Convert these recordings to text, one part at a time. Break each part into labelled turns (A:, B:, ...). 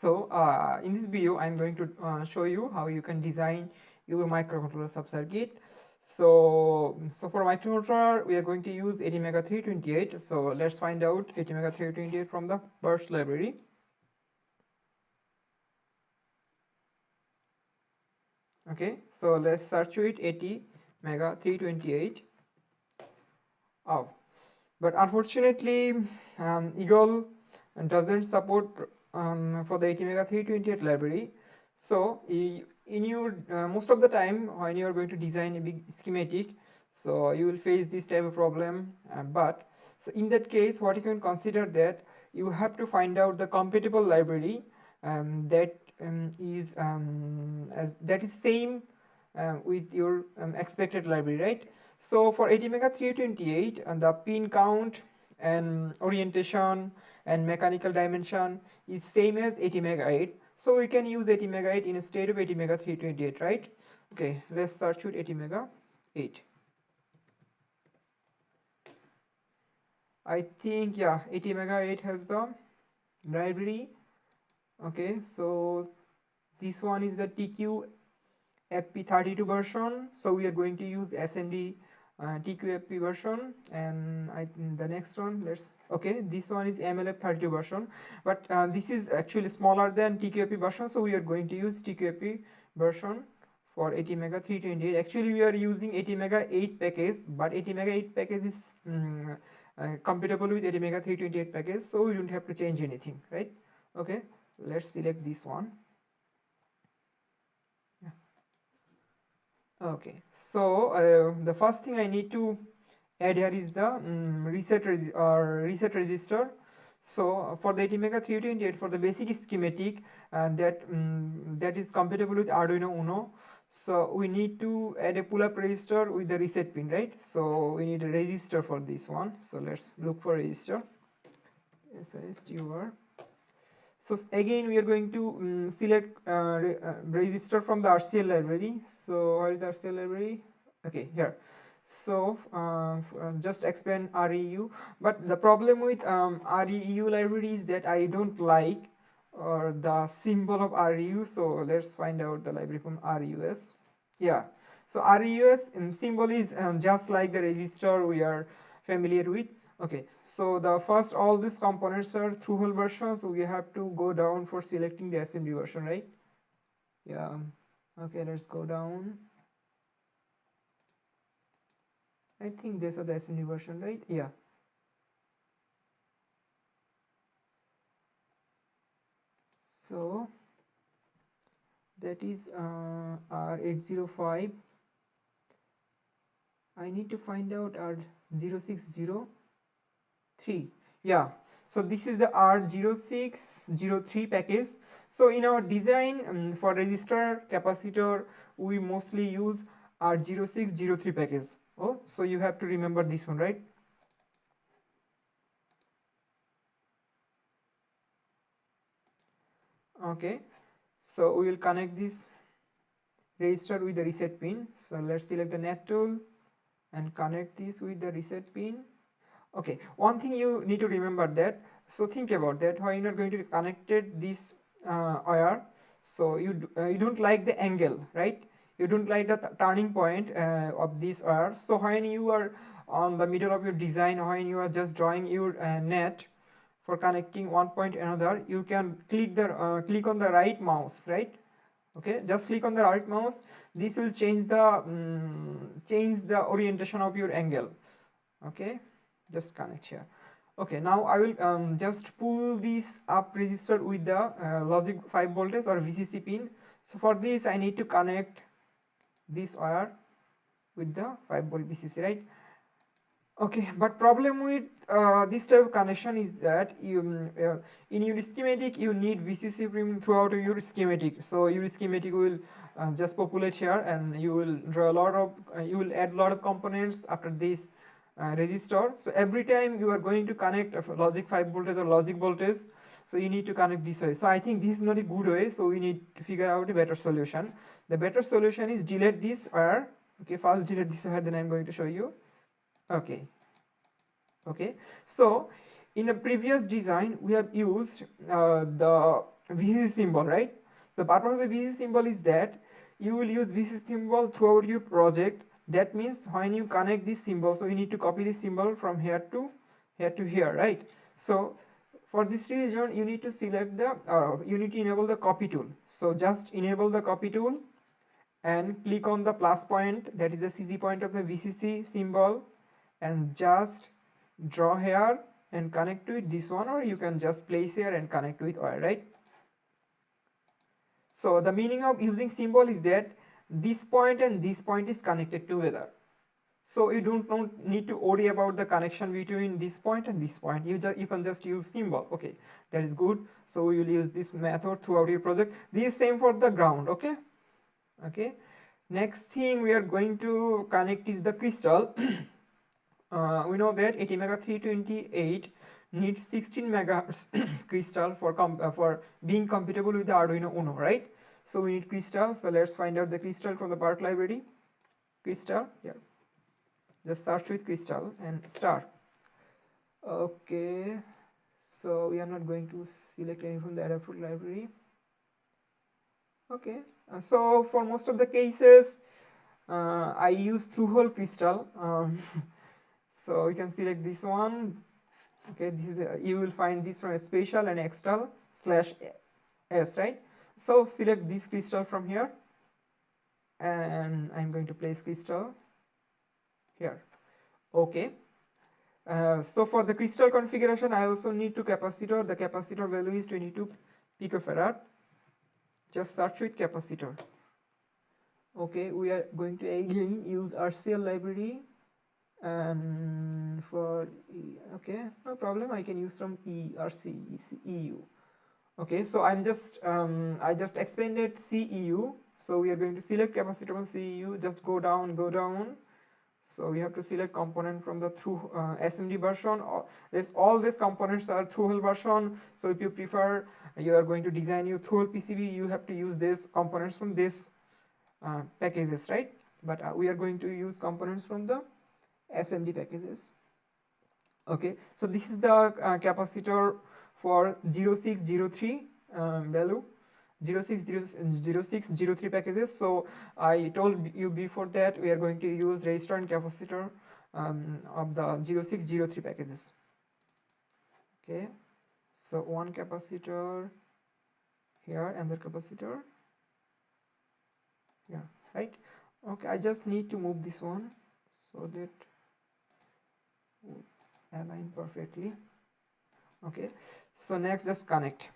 A: so uh, in this video i'm going to uh, show you how you can design your microcontroller subcircuit. So so for microcontroller we are going to use ATmega 328 so let's find out ATmega 328 from the burst library. Okay so let's search it ATmega 328 oh but unfortunately um, eagle doesn't support um, for the ATmega 328 library. So in your uh, most of the time when you are going to design a big schematic so you will face this type of problem uh, but so in that case what you can consider that you have to find out the compatible library um, that um, is um, as that is same uh, with your um, expected library right? So for ATmega 328 and the pin count and orientation and mechanical dimension is same as ATmega 8 so we can use ATmega 8 instead of ATmega 328 right? Okay let's search with ATmega 8 I think yeah ATmega 8 has the library. Okay so this one is the TQ FP32 version. So we are going to use SMD uh, version and I, the next one let's okay this one is MLF32 version but uh, this is actually smaller than TQFP version so we are going to use TQFP version for ATmega 328 actually we are using ATmega 8 package but ATmega 8 package is um, uh, compatible with ATmega 328 package so we don't have to change anything right? Okay let's select this one okay so uh, the first thing i need to add here is the um, reset or reset register. So for the ATmega 328 for the basic schematic uh, that um, that is compatible with Arduino Uno. So we need to add a pull-up register with the reset pin right? So we need a register for this one. So let's look for register. SISTUR so again we are going to um, select uh, re uh, register from the RCL library. So where is the RCL library? Okay here. So uh, uh just expand REU but the problem with um, REU library is that I don't like or the symbol of REU so let's find out the library from REUS yeah. So REUS um, symbol is um, just like the register we are familiar with okay so the first all these components are through hole version so we have to go down for selecting the SMD version right? Yeah okay let's go down. I think these are the SMD version right? Yeah. So that is uh, R805 I need to find out R060 3 yeah. So this is the r0603 package. So in our design um, for resistor capacitor we mostly use r0603 package. Oh so you have to remember this one right? Okay. So we will connect this resistor with the reset pin. So let's select the net tool and connect this with the reset pin okay one thing you need to remember that so think about that when you're not going to connect this uh, wire so you uh, you don't like the angle right? You don't like the turning point uh, of this wire so when you are on the middle of your design when you are just drawing your uh, net for connecting one point another you can click the uh, click on the right mouse right? Okay just click on the right mouse. This will change the um, change the orientation of your angle. Okay just connect here. Okay now i will um, just pull this up resistor with the uh, logic 5 voltage or vcc pin. So for this i need to connect this wire with the 5 volt vcc right? Okay but problem with uh, this type of connection is that you um, uh, in your schematic you need vcc pin throughout your schematic. So your schematic will uh, just populate here and you will draw a lot of uh, you will add a lot of components after this uh, resistor so every time you are going to connect a logic 5 voltage or logic voltage so you need to connect this way. So i think this is not a good way. So we need to figure out a better solution. The better solution is delete this wire okay first delete this wire then i'm going to show you. Okay. Okay. So in a previous design we have used uh, the VCC symbol right? The purpose of the VCC symbol is that you will use VCC symbol throughout your project that means when you connect this symbol so you need to copy this symbol from here to here to here right? So for this reason you need to select the uh, you need to enable the copy tool. So just enable the copy tool and click on the plus point that is the CG point of the VCC symbol and just draw here and connect with this one or you can just place here and connect with wire right? So the meaning of using symbol is that this point and this point is connected together. So you don't, need to worry about the connection between this point and this point. You just you can just use symbol okay? That is good. So you'll use this method throughout your project. This is same for the ground okay? Okay. Next thing we are going to connect is the crystal. Uh, we know that ATmega 328 needs 16 megahertz crystal for uh, for being compatible with the Arduino Uno right? So we need crystal. So let's find out the crystal from the part library. Crystal yeah. Just search with crystal and star. Okay. So we are not going to select any from the adafruit library. Okay. Uh, so for most of the cases uh, I use through hole crystal. Um, so you can select this one okay this is the, you will find this from a special and external slash s right? So select this crystal from here. And I'm going to place crystal here. Okay. Uh, so for the crystal configuration I also need to capacitor. The capacitor value is 22 picofarad. Just search with capacitor. Okay we are going to again use RCL library and for e, okay no problem. I can use some ERC EU okay so I'm just um, I just expanded CEU so we are going to select capacitor from CEU just go down go down. So we have to select component from the through uh, SMD version. This all these components are through version. So if you prefer you are going to design your through PCB you have to use these components from this uh, packages right? But uh, we are going to use components from the SMD packages. Okay so this is the uh, capacitor for 0603 um, value. 0603 packages. So I told you before that we are going to use resistor and capacitor um, of the 0603 packages. Okay so one capacitor here and the capacitor yeah right? Okay I just need to move this one so that align perfectly. Okay so next just connect.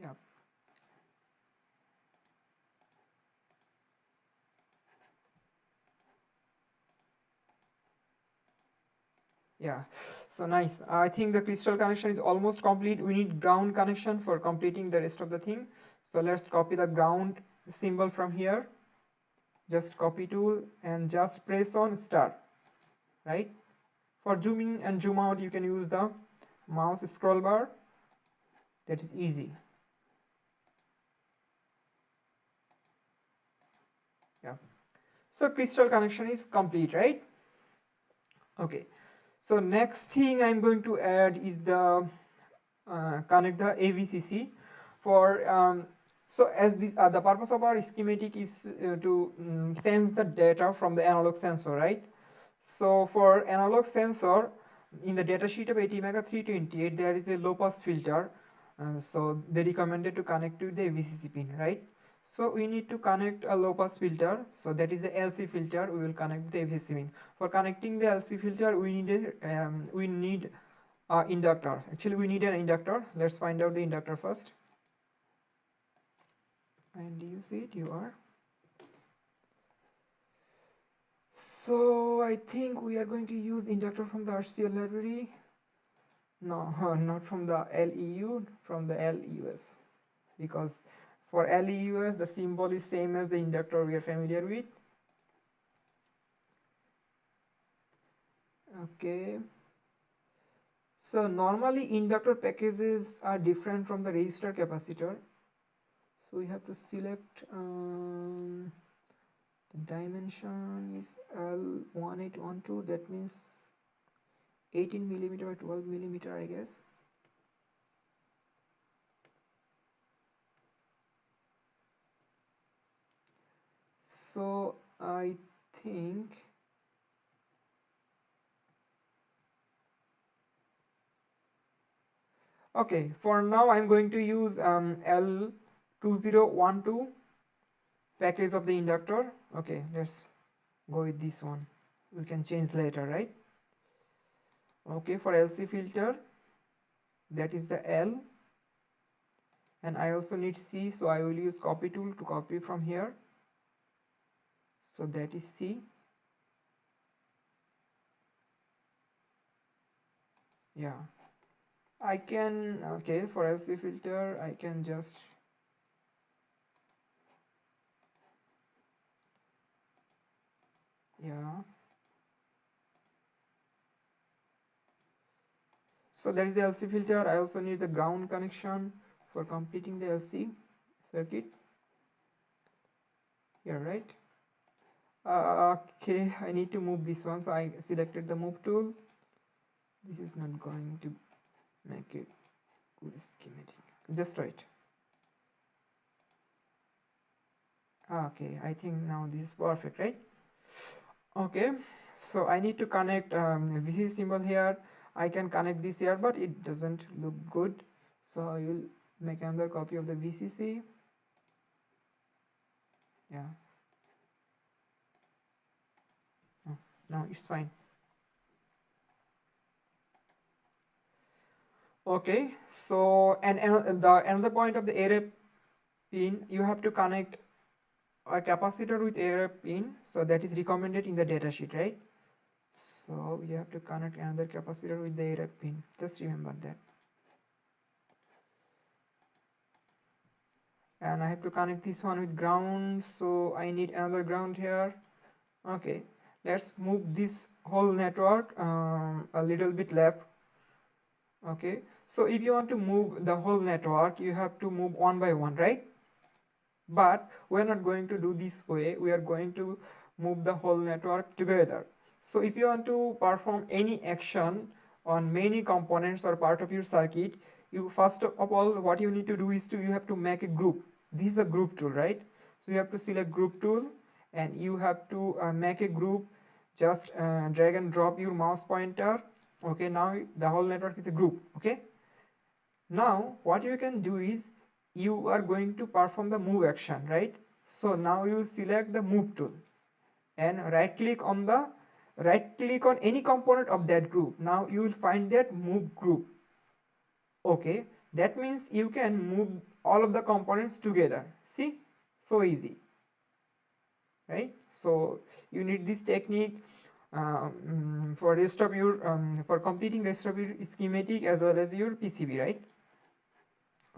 A: Yeah. Yeah so nice. I think the crystal connection is almost complete. We need ground connection for completing the rest of the thing. So let's copy the ground symbol from here just copy tool and just press on start right? For zoom in and zoom out you can use the mouse scroll bar. That is easy. Yeah. So crystal connection is complete right? Okay. So next thing i'm going to add is the uh, connect the avcc for um, so as the, uh, the purpose of our schematic is uh, to um, sense the data from the analog sensor, right? So for analog sensor, in the datasheet of ATmega 328, there is a low pass filter. Uh, so they recommended to connect to the VCC pin, right? So we need to connect a low pass filter. So that is the LC filter. We will connect the VCC pin. For connecting the LC filter, we need a, um, we need a inductor. Actually, we need an inductor. Let's find out the inductor first and you see it? You are. So I think we are going to use inductor from the RCL library. No not from the LEU from the LEUS because for LEUS the symbol is same as the inductor we are familiar with. Okay. So normally inductor packages are different from the resistor capacitor so we have to select um, the dimension is L1812 that means 18 millimeter or 12 millimeter I guess. So I think okay for now I'm going to use um, L2012 package of the inductor. Okay let's go with this one. We can change later right? Okay for LC filter that is the L. And I also need C so I will use copy tool to copy from here. So that is C. Yeah. I can okay for LC filter I can just yeah. So that is the LC filter. I also need the ground connection for completing the LC circuit. Here right. Uh, okay I need to move this one. So I selected the move tool. This is not going to make it good schematic. Just right okay I think now this is perfect right okay so I need to connect um, VC symbol here. I can connect this here but it doesn't look good. So I will make another copy of the VCC yeah. Oh, no it's fine. Okay so and, and the another point of the AREF pin you have to connect a capacitor with AREF pin so that is recommended in the datasheet right? So you have to connect another capacitor with the AREF pin. Just remember that. And I have to connect this one with ground so I need another ground here. Okay let's move this whole network um, a little bit left. Okay so if you want to move the whole network you have to move one by one right but we're not going to do this way. We are going to move the whole network together. So if you want to perform any action on many components or part of your circuit you first of all what you need to do is to you have to make a group. This is the group tool right? So you have to select group tool and you have to uh, make a group. Just uh, drag and drop your mouse pointer. Okay now the whole network is a group. Okay? Now what you can do is you are going to perform the move action right? So now you select the move tool and right click on the right click on any component of that group. Now you will find that move group. Okay that means you can move all of the components together. See? So easy. Right? So you need this technique um, for rest of your um, for completing rest of your schematic as well as your PCB right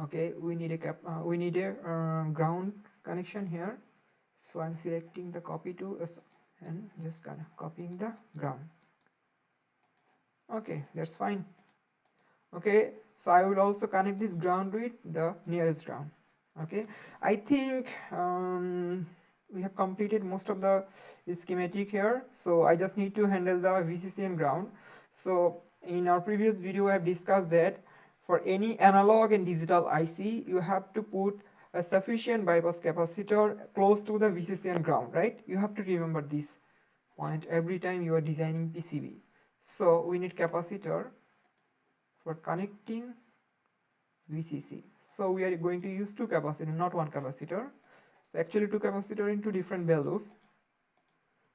A: okay we need a cap uh, we need a uh, ground connection here. So I'm selecting the copy to and just kind of copying the ground. Okay that's fine. Okay so I will also connect this ground with the nearest ground. Okay I think um, we have completed most of the schematic here. So I just need to handle the VCC and ground. So in our previous video I have discussed that for any analog and digital IC you have to put a sufficient bypass capacitor close to the VCC and ground right? You have to remember this point every time you are designing PCB so we need capacitor for connecting VCC so we are going to use two capacitor not one capacitor. So actually two capacitor in two different values.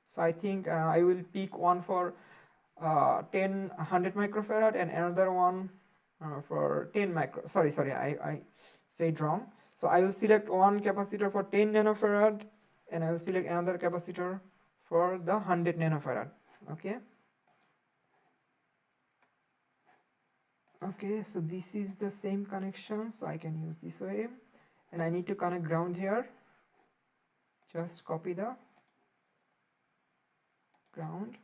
A: So I think uh, I will pick one for uh, 10 100 microfarad and another one uh, for 10 micro sorry sorry I, I said wrong. So I will select one capacitor for 10 nanofarad and I will select another capacitor for the 100 nanofarad. Okay? Okay so this is the same connection so I can use this way. And I need to connect ground here. Just copy the ground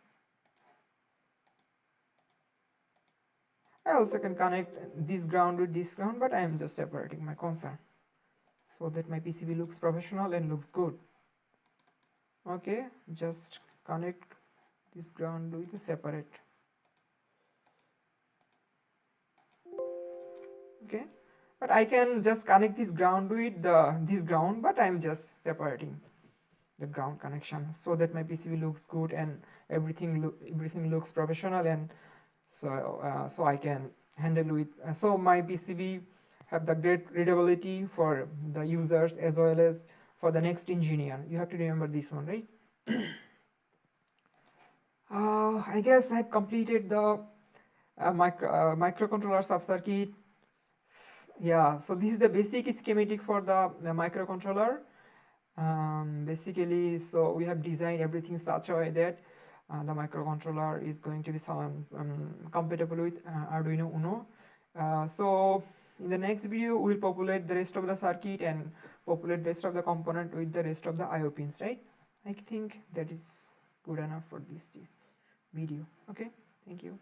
A: I also can connect this ground with this ground but I am just separating my concern so that my PCB looks professional and looks good. Okay just connect this ground with a separate. Okay but I can just connect this ground with the this ground but I'm just separating the ground connection so that my PCB looks good and everything look everything looks professional and so uh, so I can handle with uh, so my PCB have the great readability for the users as well as for the next engineer. You have to remember this one right? Uh, I guess I've completed the uh, micro, uh, microcontroller subcircuit. Yeah so this is the basic schematic for the, the microcontroller. Um, basically so we have designed everything such a way that the microcontroller is going to be some um, compatible with uh, Arduino Uno. Uh, so in the next video we'll populate the rest of the circuit and populate rest of the component with the rest of the IO pins right? I think that is good enough for this video. Okay? Thank you